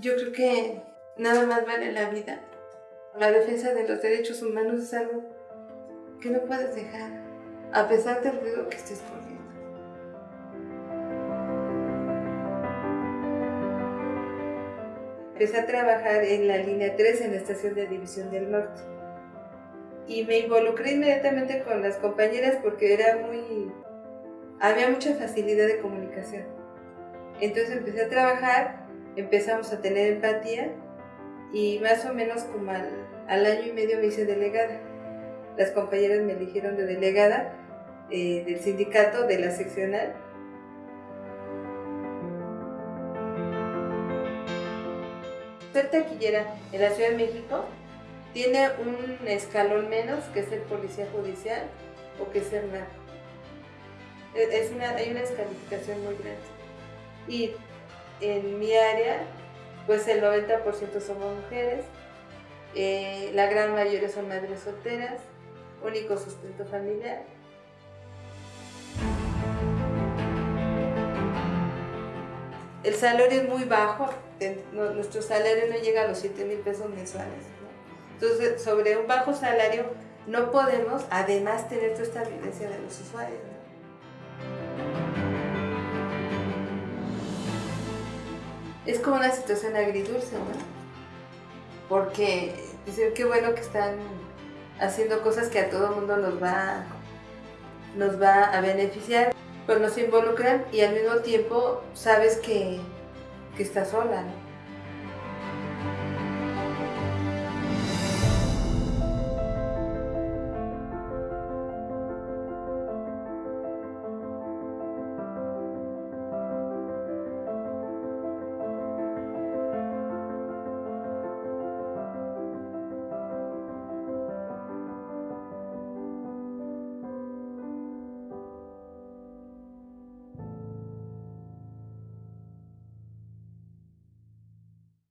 Yo creo que nada más vale la vida. La defensa de los derechos humanos es algo que no puedes dejar, a pesar del ruido que estés corriendo. Empecé a trabajar en la línea 3 en la estación de División del Norte. Y me involucré inmediatamente con las compañeras porque era muy... había mucha facilidad de comunicación. Entonces empecé a trabajar, empezamos a tener empatía y más o menos como al, año y medio me hice delegada. Las compañeras me eligieron de delegada eh, del sindicato, de la seccional. Ser taquillera en la Ciudad de México tiene un escalón menos que ser policía judicial o que ser narco. Es una, hay una descalificación muy grande. Y en mi área, pues el 90% somos mujeres, eh, la gran mayoría son madres solteras, único sustento familiar. El salario es muy bajo, nuestro salario no llega a los 7 mil pesos mensuales. Entonces, sobre un bajo salario no podemos además tener toda esta violencia de los usuarios. Es como una situación agridulce, ¿no? Porque dicen qué bueno que están haciendo cosas que a todo mundo nos va, nos va a beneficiar, pues nos involucran y al mismo tiempo sabes que, que estás sola, ¿no?